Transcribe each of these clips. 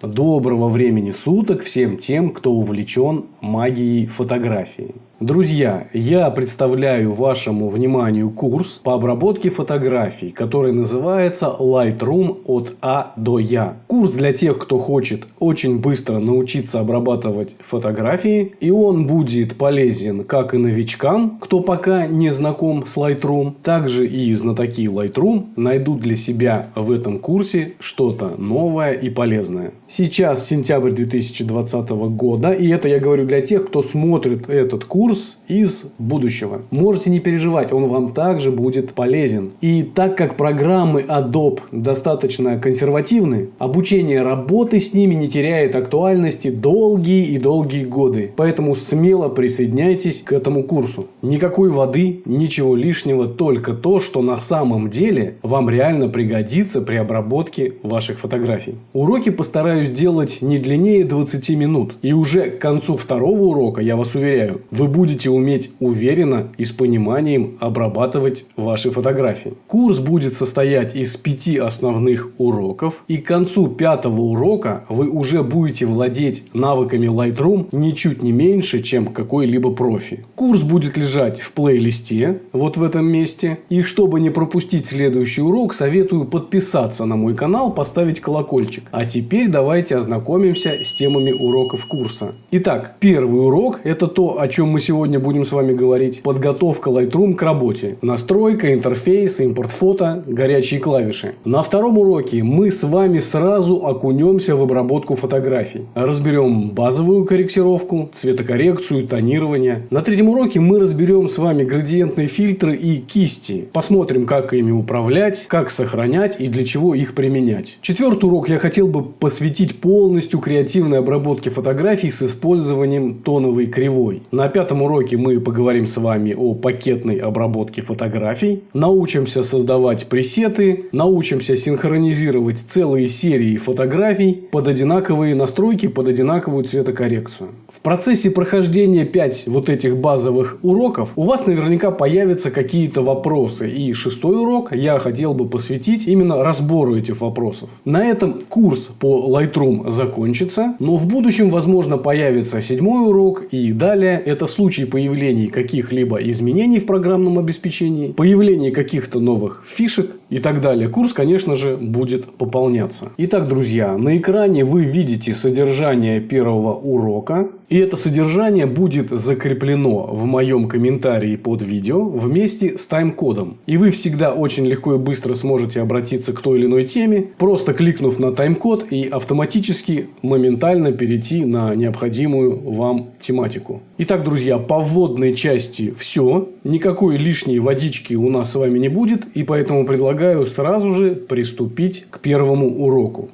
Доброго времени суток всем тем, кто увлечен магией фотографии. Друзья, я представляю вашему вниманию курс по обработке фотографий, который называется Lightroom от А до Я. Курс для тех, кто хочет очень быстро научиться обрабатывать фотографии. И он будет полезен как и новичкам, кто пока не знаком с Lightroom. Также и знатоки Lightroom найдут для себя в этом курсе что-то новое и полезное. Сейчас сентябрь 2020 года. И это я говорю для тех, кто смотрит этот курс курс из будущего. Можете не переживать, он вам также будет полезен. И так как программы Adobe достаточно консервативны, обучение работы с ними не теряет актуальности долгие и долгие годы. Поэтому смело присоединяйтесь к этому курсу. Никакой воды, ничего лишнего, только то, что на самом деле вам реально пригодится при обработке ваших фотографий. Уроки постараюсь делать не длиннее 20 минут. И уже к концу второго урока, я вас уверяю, вы будете будете уметь уверенно и с пониманием обрабатывать ваши фотографии. Курс будет состоять из пяти основных уроков. И к концу пятого урока вы уже будете владеть навыками Lightroom ничуть не меньше, чем какой-либо профи. Курс будет лежать в плейлисте, вот в этом месте. И чтобы не пропустить следующий урок, советую подписаться на мой канал, поставить колокольчик. А теперь давайте ознакомимся с темами уроков курса. Итак, первый урок – это то, о чем мы сегодня будем с вами говорить. Подготовка Lightroom к работе. Настройка, интерфейс, импорт фото, горячие клавиши. На втором уроке мы с вами сразу окунемся в обработку фотографий. Разберем базовую корректировку, цветокоррекцию, тонирование. На третьем уроке мы разберем с вами градиентные фильтры и кисти. Посмотрим, как ими управлять, как сохранять и для чего их применять. Четвертый урок я хотел бы посвятить полностью креативной обработке фотографий с использованием тоновой кривой. На пятом этом уроке мы поговорим с вами о пакетной обработке фотографий, научимся создавать пресеты, научимся синхронизировать целые серии фотографий под одинаковые настройки, под одинаковую цветокоррекцию. В процессе прохождения 5 вот этих базовых уроков у вас наверняка появятся какие-то вопросы. И шестой урок я хотел бы посвятить именно разбору этих вопросов. На этом курс по Lightroom закончится, но в будущем, возможно, появится седьмой урок и далее. Это в случае появления каких-либо изменений в программном обеспечении, появления каких-то новых фишек и так далее. Курс, конечно же, будет пополняться. Итак, друзья, на экране вы видите содержание первого урока. И это содержание будет закреплено в моем комментарии под видео вместе с тайм-кодом. И вы всегда очень легко и быстро сможете обратиться к той или иной теме, просто кликнув на тайм-код и автоматически моментально перейти на необходимую вам тематику. Итак, друзья, по вводной части все. Никакой лишней водички у нас с вами не будет. И поэтому предлагаю сразу же приступить к первому уроку.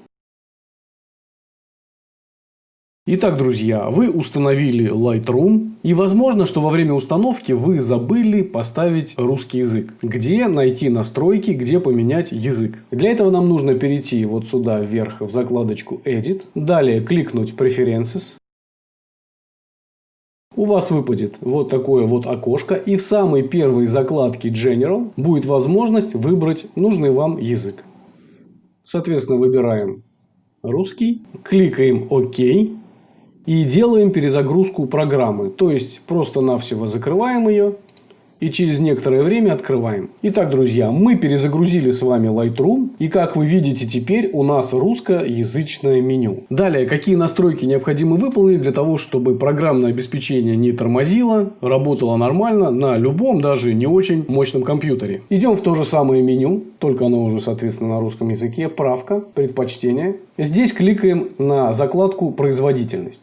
Итак, друзья, вы установили Lightroom. И возможно, что во время установки вы забыли поставить русский язык. Где найти настройки, где поменять язык. Для этого нам нужно перейти вот сюда вверх в закладочку Edit. Далее кликнуть Preferences. У вас выпадет вот такое вот окошко. И в самой первой закладке General будет возможность выбрать нужный вам язык. Соответственно, выбираем русский. Кликаем ОК. И делаем перезагрузку программы. То есть, просто-навсего закрываем ее и через некоторое время открываем. Итак, друзья, мы перезагрузили с вами Lightroom. И как вы видите, теперь у нас русскоязычное меню. Далее, какие настройки необходимо выполнить для того, чтобы программное обеспечение не тормозило, работало нормально на любом, даже не очень мощном компьютере. Идем в то же самое меню, только оно уже, соответственно, на русском языке. Правка, предпочтение. Здесь кликаем на закладку «Производительность».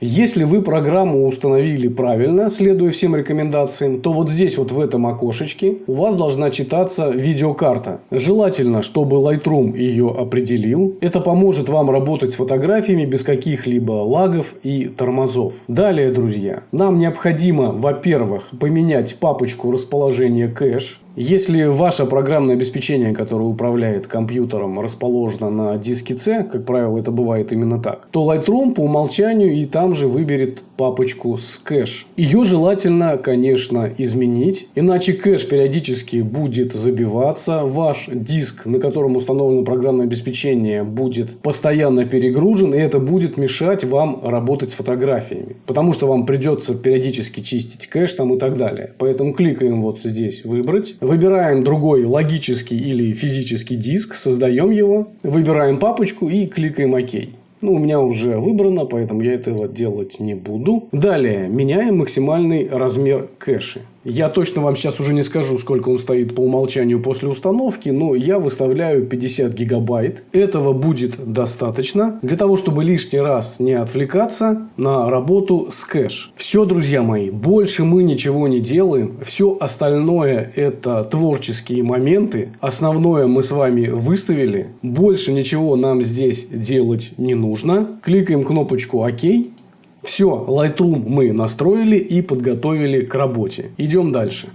Если вы программу установили правильно, следуя всем рекомендациям, то вот здесь вот в этом окошечке у вас должна читаться видеокарта. Желательно, чтобы Lightroom ее определил. Это поможет вам работать с фотографиями без каких-либо лагов и тормозов. Далее, друзья, нам необходимо, во-первых, поменять папочку расположения кэш. Если ваше программное обеспечение, которое управляет компьютером, расположено на диске C, как правило, это бывает именно так, то Lightroom по умолчанию и там же выберет папочку с кэш. Ее желательно, конечно, изменить, иначе кэш периодически будет забиваться, ваш диск, на котором установлено программное обеспечение, будет постоянно перегружен, и это будет мешать вам работать с фотографиями. Потому что вам придется периодически чистить кэш там и так далее. Поэтому кликаем вот здесь «Выбрать». Выбираем другой логический или физический диск, создаем его, выбираем папочку и кликаем «Ок». Ну, у меня уже выбрано, поэтому я этого делать не буду. Далее, меняем максимальный размер кэши. Я точно вам сейчас уже не скажу, сколько он стоит по умолчанию после установки, но я выставляю 50 гигабайт. Этого будет достаточно для того, чтобы лишний раз не отвлекаться на работу с кэш. Все, друзья мои, больше мы ничего не делаем. Все остальное это творческие моменты. Основное мы с вами выставили. Больше ничего нам здесь делать не нужно. Кликаем кнопочку ОК. Все, Lightroom мы настроили и подготовили к работе. Идем дальше.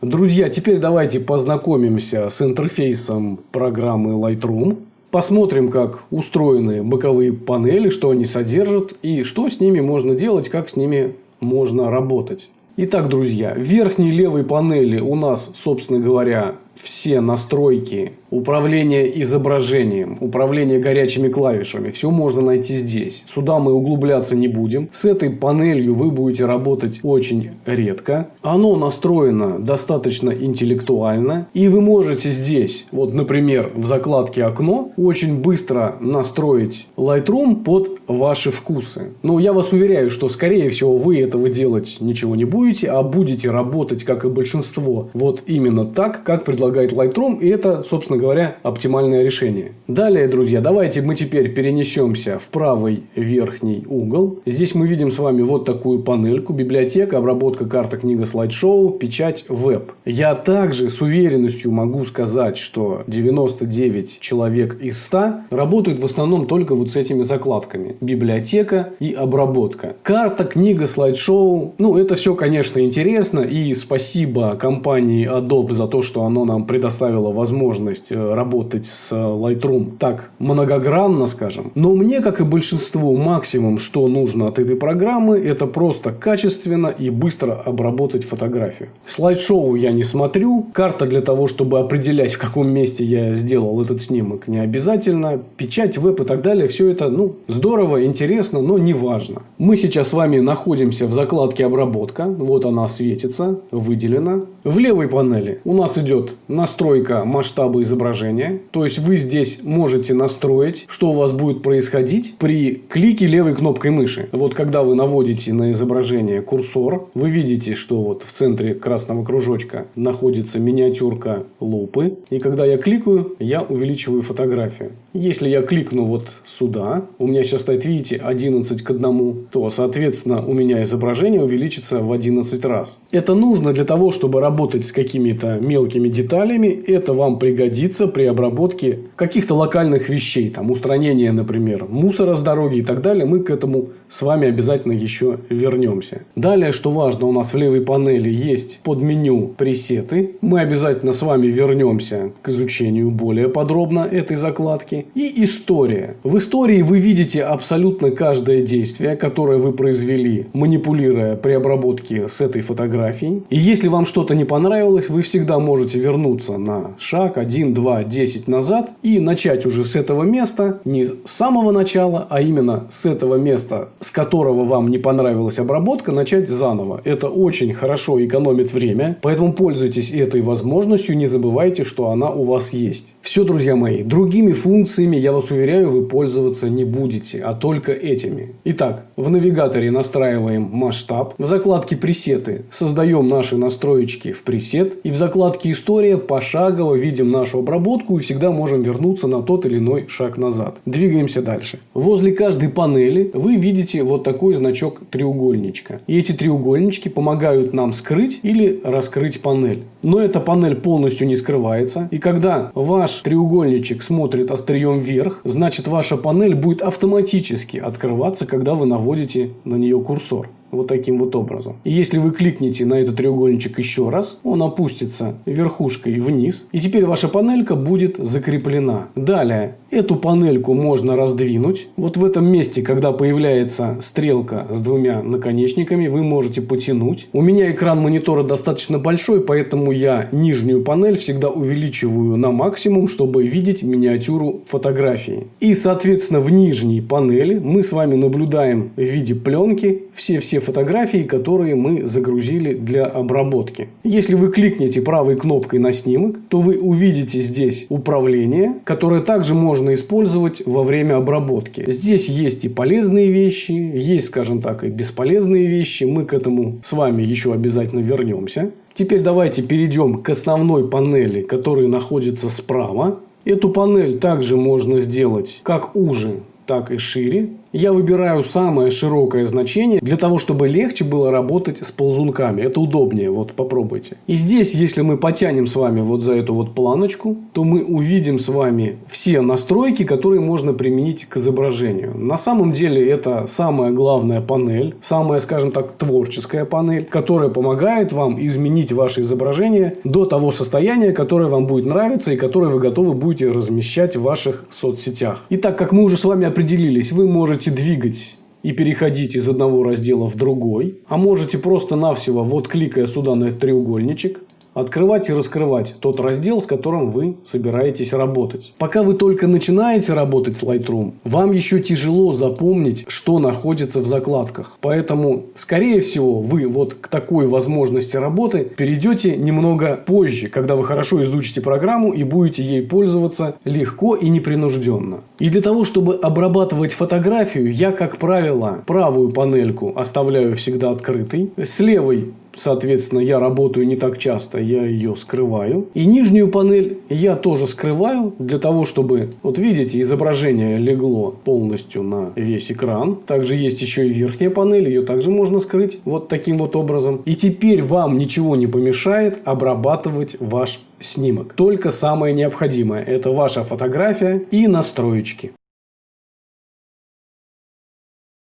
Друзья, теперь давайте познакомимся с интерфейсом программы Lightroom. Посмотрим, как устроены боковые панели, что они содержат и что с ними можно делать, как с ними можно работать. Итак, друзья, в верхней левой панели у нас, собственно говоря, все настройки управления изображением, управление горячими клавишами, все можно найти здесь. Сюда мы углубляться не будем. С этой панелью вы будете работать очень редко. Оно настроено достаточно интеллектуально. И вы можете здесь, вот, например, в закладке «Окно», очень быстро настроить Lightroom под ваши вкусы. Но я вас уверяю, что, скорее всего, вы этого делать ничего не будете, а будете работать, как и большинство, вот именно так, как предлагается предлагает Lightroom, и это, собственно говоря, оптимальное решение. Далее, друзья, давайте мы теперь перенесемся в правый верхний угол. Здесь мы видим с вами вот такую панельку, библиотека, обработка карта, книга, слайд-шоу, печать, веб. Я также с уверенностью могу сказать, что 99 человек из 100 работают в основном только вот с этими закладками. Библиотека и обработка. Карта, книга, слайд-шоу. Ну, это все, конечно, интересно. И спасибо компании Adobe за то, что оно нам предоставила возможность э, работать с Lightroom так многогранно, скажем. Но мне, как и большинству, максимум, что нужно от этой программы, это просто качественно и быстро обработать фотографию. Слайд-шоу я не смотрю. Карта для того, чтобы определять, в каком месте я сделал этот снимок, не обязательно. Печать, веб и так далее. Все это ну, здорово, интересно, но не важно. Мы сейчас с вами находимся в закладке обработка. Вот она светится, выделена. В левой панели у нас идет настройка масштаба изображения. То есть вы здесь можете настроить, что у вас будет происходить при клике левой кнопкой мыши. Вот когда вы наводите на изображение курсор, вы видите, что вот в центре красного кружочка находится миниатюрка лупы. И когда я кликаю, я увеличиваю фотографию. Если я кликну вот сюда, у меня сейчас стоит, видите, 11 к 1, то, соответственно, у меня изображение увеличится в 11 раз. Это нужно для того, чтобы работать с какими-то мелкими деталями. Это вам пригодится при обработке каких-то локальных вещей. Там устранение, например, мусора с дороги и так далее. Мы к этому с вами обязательно еще вернемся. Далее, что важно, у нас в левой панели есть под меню пресеты. Мы обязательно с вами вернемся к изучению более подробно этой закладки. И история. В истории вы видите абсолютно каждое действие, которое вы произвели, манипулируя при обработке с этой фотографией. И если вам что-то не понравилось, вы всегда можете вернуться на шаг 1, 2, 10 назад и начать уже с этого места, не с самого начала, а именно с этого места, с которого вам не понравилась обработка, начать заново. Это очень хорошо экономит время, поэтому пользуйтесь этой возможностью, не забывайте, что она у вас есть. Все, друзья мои, другими функциями, я вас уверяю, вы пользоваться не будете, а только этими. Итак, в навигаторе настраиваем масштаб, в закладке пресеты создаем наши настроечки в пресет и в закладке история пошагово видим нашу обработку и всегда можем вернуться на тот или иной шаг назад. Двигаемся дальше. Возле каждой панели вы видите вот такой значок треугольничка. И эти треугольнички помогают нам скрыть или раскрыть панель. Но эта панель полностью не скрывается. И когда ваш треугольничек смотрит острием вверх, значит ваша панель будет автоматически открываться, когда вы наводите на нее курсор. Вот таким вот образом. И если вы кликните на этот треугольничек еще раз, он опустится верхушкой вниз. И теперь ваша панелька будет закреплена. Далее, эту панельку можно раздвинуть. Вот в этом месте, когда появляется стрелка с двумя наконечниками, вы можете потянуть. У меня экран монитора достаточно большой, поэтому я нижнюю панель всегда увеличиваю на максимум, чтобы видеть миниатюру фотографии. И, соответственно, в нижней панели мы с вами наблюдаем в виде пленки все-все фотографии, которые мы загрузили для обработки. Если вы кликнете правой кнопкой на снимок, то вы увидите здесь управление, которое также можно использовать во время обработки. Здесь есть и полезные вещи, есть, скажем так, и бесполезные вещи. Мы к этому с вами еще обязательно вернемся. Теперь давайте перейдем к основной панели, которая находится справа. Эту панель также можно сделать как уже, так и шире я выбираю самое широкое значение для того, чтобы легче было работать с ползунками. Это удобнее. Вот попробуйте. И здесь, если мы потянем с вами вот за эту вот планочку, то мы увидим с вами все настройки, которые можно применить к изображению. На самом деле это самая главная панель, самая, скажем так, творческая панель, которая помогает вам изменить ваше изображение до того состояния, которое вам будет нравиться и которое вы готовы будете размещать в ваших соцсетях. И так как мы уже с вами определились, вы можете двигать и переходить из одного раздела в другой, а можете просто-навсего, вот кликая сюда на этот треугольничек, открывать и раскрывать тот раздел, с которым вы собираетесь работать. Пока вы только начинаете работать с Lightroom, вам еще тяжело запомнить, что находится в закладках. Поэтому, скорее всего, вы вот к такой возможности работы перейдете немного позже, когда вы хорошо изучите программу и будете ей пользоваться легко и непринужденно. И для того, чтобы обрабатывать фотографию, я, как правило, правую панельку оставляю всегда открытой. С левой Соответственно, я работаю не так часто, я ее скрываю. И нижнюю панель я тоже скрываю для того, чтобы, вот видите, изображение легло полностью на весь экран. Также есть еще и верхняя панель, ее также можно скрыть вот таким вот образом. И теперь вам ничего не помешает обрабатывать ваш снимок. Только самое необходимое – это ваша фотография и настроечки.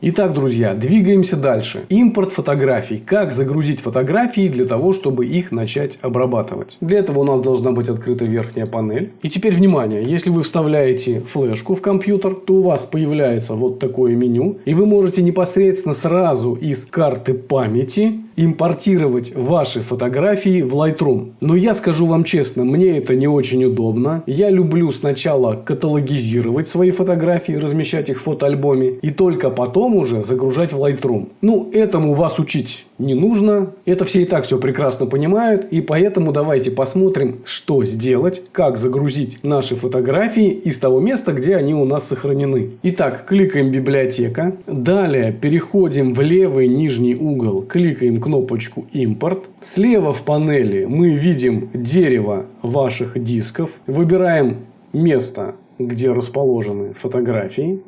Итак, друзья, двигаемся дальше. Импорт фотографий. Как загрузить фотографии для того, чтобы их начать обрабатывать. Для этого у нас должна быть открыта верхняя панель. И теперь внимание, если вы вставляете флешку в компьютер, то у вас появляется вот такое меню. И вы можете непосредственно сразу из карты памяти импортировать ваши фотографии в Lightroom. Но я скажу вам честно, мне это не очень удобно. Я люблю сначала каталогизировать свои фотографии, размещать их в фотоальбоме и только потом уже загружать в Lightroom. Ну, этому вас учить не нужно. Это все и так все прекрасно понимают. И поэтому давайте посмотрим, что сделать, как загрузить наши фотографии из того места, где они у нас сохранены. Итак, кликаем «Библиотека». Далее переходим в левый нижний угол, кликаем кнопочку «Импорт». Слева в панели мы видим дерево ваших дисков. Выбираем место, где расположены фотографии.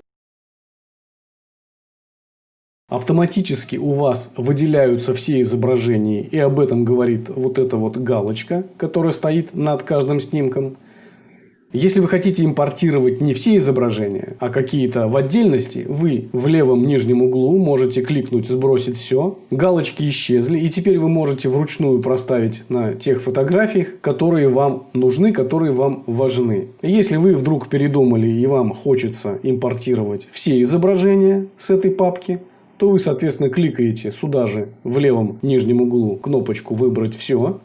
Автоматически у вас выделяются все изображения, и об этом говорит вот эта вот галочка, которая стоит над каждым снимком. Если вы хотите импортировать не все изображения, а какие-то в отдельности, вы в левом нижнем углу можете кликнуть «Сбросить все». Галочки исчезли, и теперь вы можете вручную проставить на тех фотографиях, которые вам нужны, которые вам важны. Если вы вдруг передумали и вам хочется импортировать все изображения с этой папки, то вы, соответственно, кликаете сюда же в левом нижнем углу кнопочку «Выбрать все».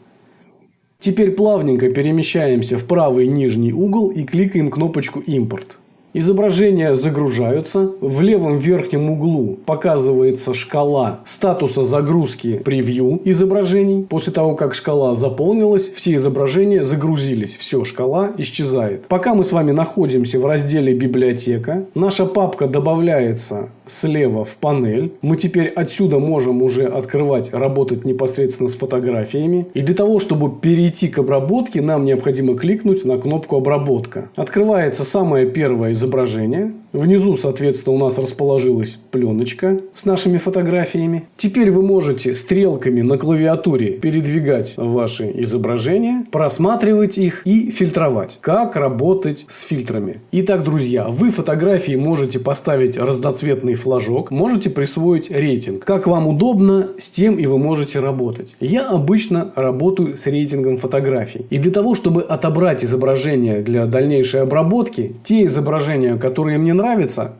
Теперь плавненько перемещаемся в правый нижний угол и кликаем кнопочку «Импорт». Изображения загружаются. В левом верхнем углу показывается шкала статуса загрузки превью изображений. После того, как шкала заполнилась, все изображения загрузились. Все, шкала исчезает. Пока мы с вами находимся в разделе «Библиотека», наша папка добавляется слева в панель. Мы теперь отсюда можем уже открывать, работать непосредственно с фотографиями. И для того, чтобы перейти к обработке, нам необходимо кликнуть на кнопку «Обработка». Открывается самое первое изображение изображение. Внизу, соответственно, у нас расположилась пленочка с нашими фотографиями. Теперь вы можете стрелками на клавиатуре передвигать ваши изображения, просматривать их и фильтровать. Как работать с фильтрами. Итак, друзья, вы фотографии можете поставить разноцветный флажок, можете присвоить рейтинг. Как вам удобно, с тем и вы можете работать. Я обычно работаю с рейтингом фотографий. И для того, чтобы отобрать изображение для дальнейшей обработки, те изображения, которые мне нравятся,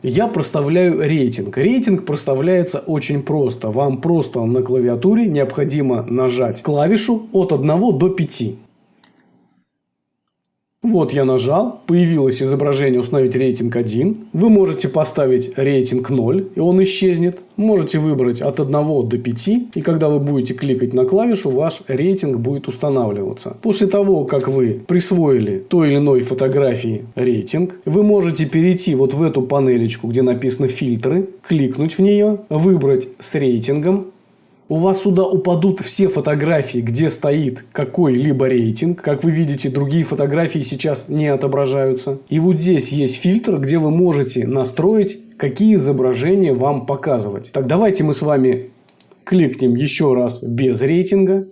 я проставляю рейтинг. Рейтинг проставляется очень просто. Вам просто на клавиатуре необходимо нажать клавишу от 1 до 5. Вот я нажал, появилось изображение «Установить рейтинг 1». Вы можете поставить рейтинг 0, и он исчезнет. Можете выбрать от 1 до 5, и когда вы будете кликать на клавишу, ваш рейтинг будет устанавливаться. После того, как вы присвоили той или иной фотографии рейтинг, вы можете перейти вот в эту панелечку, где написано «Фильтры», кликнуть в нее, выбрать с рейтингом, у вас сюда упадут все фотографии, где стоит какой-либо рейтинг. Как вы видите, другие фотографии сейчас не отображаются. И вот здесь есть фильтр, где вы можете настроить, какие изображения вам показывать. Так, давайте мы с вами кликнем еще раз без рейтинга.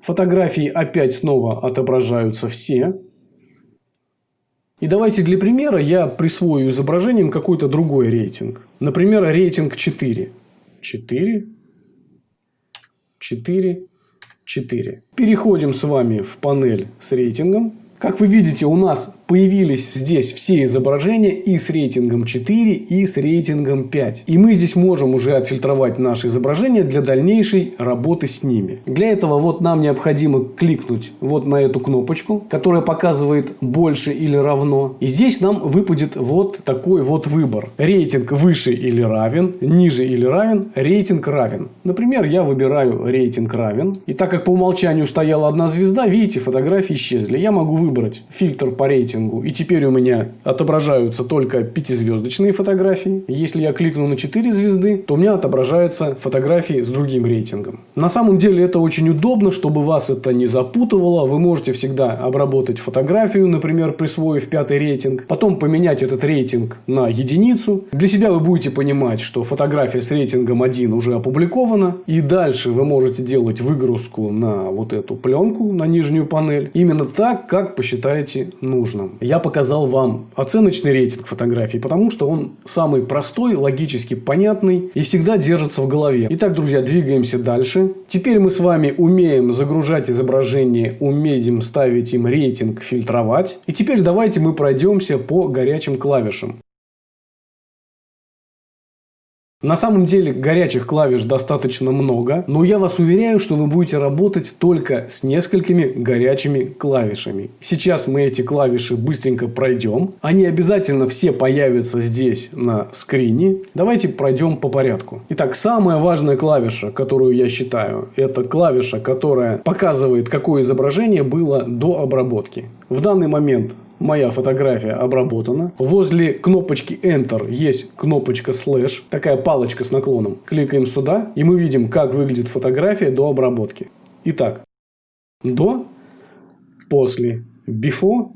Фотографии опять снова отображаются все. И давайте для примера я присвою изображением какой-то другой рейтинг. Например, рейтинг 4. 4. 4, 4. Переходим с вами в панель с рейтингом. Как вы видите, у нас появились здесь все изображения и с рейтингом 4, и с рейтингом 5. И мы здесь можем уже отфильтровать наши изображения для дальнейшей работы с ними. Для этого вот нам необходимо кликнуть вот на эту кнопочку, которая показывает больше или равно. И здесь нам выпадет вот такой вот выбор. Рейтинг выше или равен, ниже или равен, рейтинг равен. Например, я выбираю рейтинг равен. И так как по умолчанию стояла одна звезда, видите, фотографии исчезли. Я могу выбрать фильтр по рейтингу. И теперь у меня отображаются только пятизвездочные фотографии. Если я кликну на 4 звезды, то у меня отображаются фотографии с другим рейтингом. На самом деле это очень удобно, чтобы вас это не запутывало. Вы можете всегда обработать фотографию, например, присвоив пятый рейтинг. Потом поменять этот рейтинг на единицу. Для себя вы будете понимать, что фотография с рейтингом 1 уже опубликована. И дальше вы можете делать выгрузку на вот эту пленку, на нижнюю панель. Именно так, как посчитаете нужным. Я показал вам оценочный рейтинг фотографий, потому что он самый простой, логически понятный и всегда держится в голове. Итак, друзья, двигаемся дальше. Теперь мы с вами умеем загружать изображение, умеем ставить им рейтинг, фильтровать. И теперь давайте мы пройдемся по горячим клавишам. На самом деле горячих клавиш достаточно много, но я вас уверяю, что вы будете работать только с несколькими горячими клавишами. Сейчас мы эти клавиши быстренько пройдем. Они обязательно все появятся здесь на скрине. Давайте пройдем по порядку. Итак, самая важная клавиша, которую я считаю, это клавиша, которая показывает, какое изображение было до обработки. В данный момент моя фотография обработана. Возле кнопочки Enter есть кнопочка Slash, такая палочка с наклоном. Кликаем сюда, и мы видим, как выглядит фотография до обработки. Итак, до, после, before,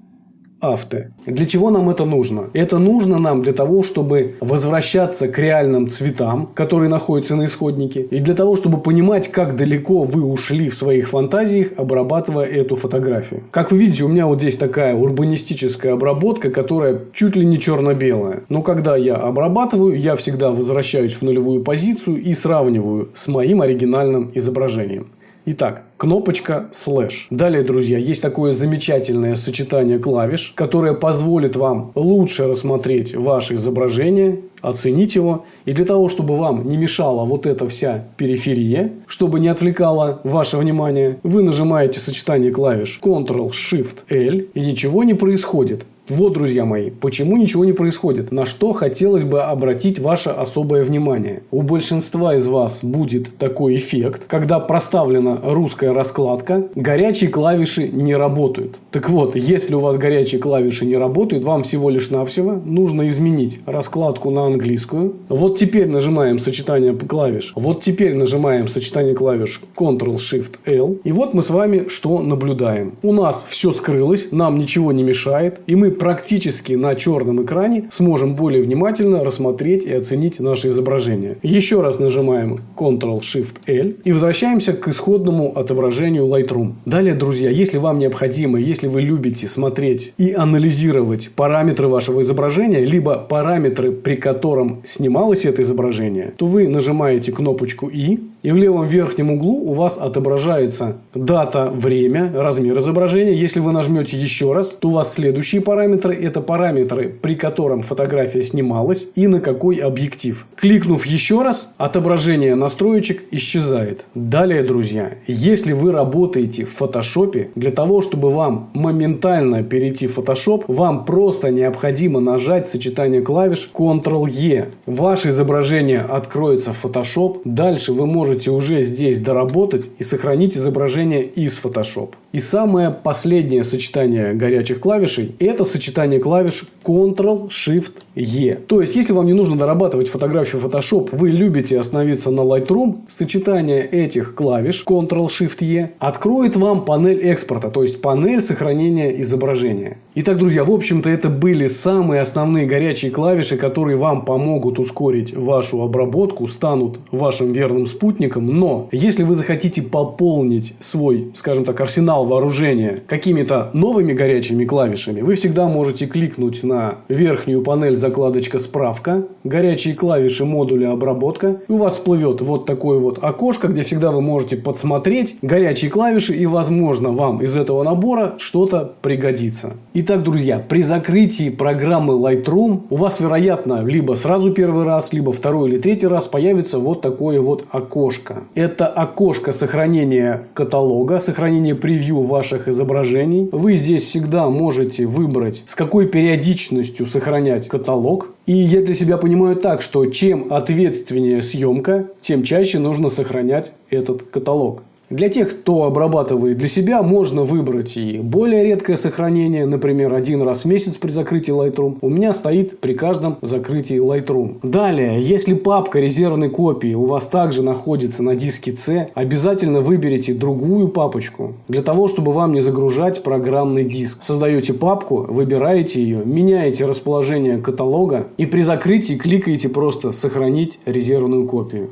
авто. Для чего нам это нужно? Это нужно нам для того, чтобы возвращаться к реальным цветам, которые находятся на исходнике, и для того, чтобы понимать, как далеко вы ушли в своих фантазиях, обрабатывая эту фотографию. Как вы видите, у меня вот здесь такая урбанистическая обработка, которая чуть ли не черно-белая. Но когда я обрабатываю, я всегда возвращаюсь в нулевую позицию и сравниваю с моим оригинальным изображением. Итак, кнопочка слэш. Далее, друзья, есть такое замечательное сочетание клавиш, которое позволит вам лучше рассмотреть ваше изображение, оценить его. И для того, чтобы вам не мешала вот эта вся периферия, чтобы не отвлекала ваше внимание, вы нажимаете сочетание клавиш Ctrl-Shift-L и ничего не происходит. Вот, друзья мои, почему ничего не происходит, на что хотелось бы обратить ваше особое внимание. У большинства из вас будет такой эффект, когда проставлена русская раскладка, горячие клавиши не работают. Так вот, если у вас горячие клавиши не работают, вам всего лишь навсего нужно изменить раскладку на английскую. Вот теперь нажимаем сочетание клавиш. Вот теперь нажимаем сочетание клавиш Ctrl-Shift-L. И вот мы с вами что наблюдаем. У нас все скрылось, нам ничего не мешает. И мы практически на черном экране сможем более внимательно рассмотреть и оценить наше изображение. Еще раз нажимаем Ctrl-Shift-L и возвращаемся к исходному отображению Lightroom. Далее, друзья, если вам необходимо, если вы любите смотреть и анализировать параметры вашего изображения, либо параметры, при котором снималось это изображение, то вы нажимаете кнопочку «И», и в левом верхнем углу у вас отображается дата, время, размер изображения. Если вы нажмете еще раз, то у вас следующие параметры. Это параметры, при котором фотография снималась и на какой объектив. Кликнув еще раз, отображение настроечек исчезает. Далее, друзья, если вы работаете в фотошопе, для того, чтобы вам моментально перейти в Photoshop, вам просто необходимо нажать сочетание клавиш Ctrl-E. Ваше изображение откроется в Photoshop. Дальше вы можете можете уже здесь доработать и сохранить изображение из Photoshop. И самое последнее сочетание горячих клавишей – это сочетание клавиш Ctrl-Shift-E. То есть, если вам не нужно дорабатывать фотографию Photoshop, вы любите остановиться на Lightroom, сочетание этих клавиш Ctrl-Shift-E откроет вам панель экспорта, то есть панель сохранения изображения. Итак, друзья, в общем-то, это были самые основные горячие клавиши, которые вам помогут ускорить вашу обработку, станут вашим верным спутником. Но, если вы захотите пополнить свой, скажем так, арсенал вооружения какими-то новыми горячими клавишами, вы всегда можете кликнуть на верхнюю панель закладочка «Справка», горячие клавиши модуля «Обработка», и у вас всплывет вот такое вот окошко, где всегда вы можете подсмотреть горячие клавиши, и, возможно, вам из этого набора что-то пригодится. Итак, друзья, при закрытии программы Lightroom у вас, вероятно, либо сразу первый раз, либо второй или третий раз появится вот такое вот окошко. Это окошко сохранения каталога, сохранения превью ваших изображений. Вы здесь всегда можете выбрать, с какой периодичностью сохранять каталог. И я для себя понимаю так, что чем ответственнее съемка, тем чаще нужно сохранять этот каталог. Для тех, кто обрабатывает для себя, можно выбрать и более редкое сохранение, например, один раз в месяц при закрытии Lightroom. У меня стоит при каждом закрытии Lightroom. Далее, если папка резервной копии у вас также находится на диске C, обязательно выберите другую папочку, для того, чтобы вам не загружать программный диск. Создаете папку, выбираете ее, меняете расположение каталога и при закрытии кликаете просто «Сохранить резервную копию».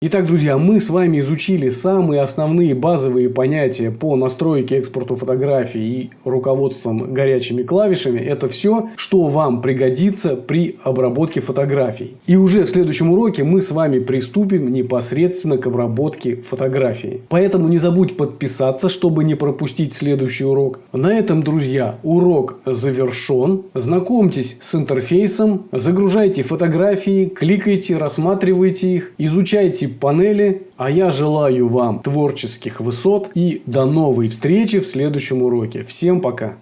Итак, друзья, мы с вами изучили самые основные базовые понятия по настройке экспорту фотографий и руководством горячими клавишами. Это все, что вам пригодится при обработке фотографий. И уже в следующем уроке мы с вами приступим непосредственно к обработке фотографий. Поэтому не забудь подписаться, чтобы не пропустить следующий урок. На этом, друзья, урок завершен. Знакомьтесь с интерфейсом, загружайте фотографии, кликайте, рассматривайте их, изучайте панели. А я желаю вам творческих высот и до новой встречи в следующем уроке. Всем пока!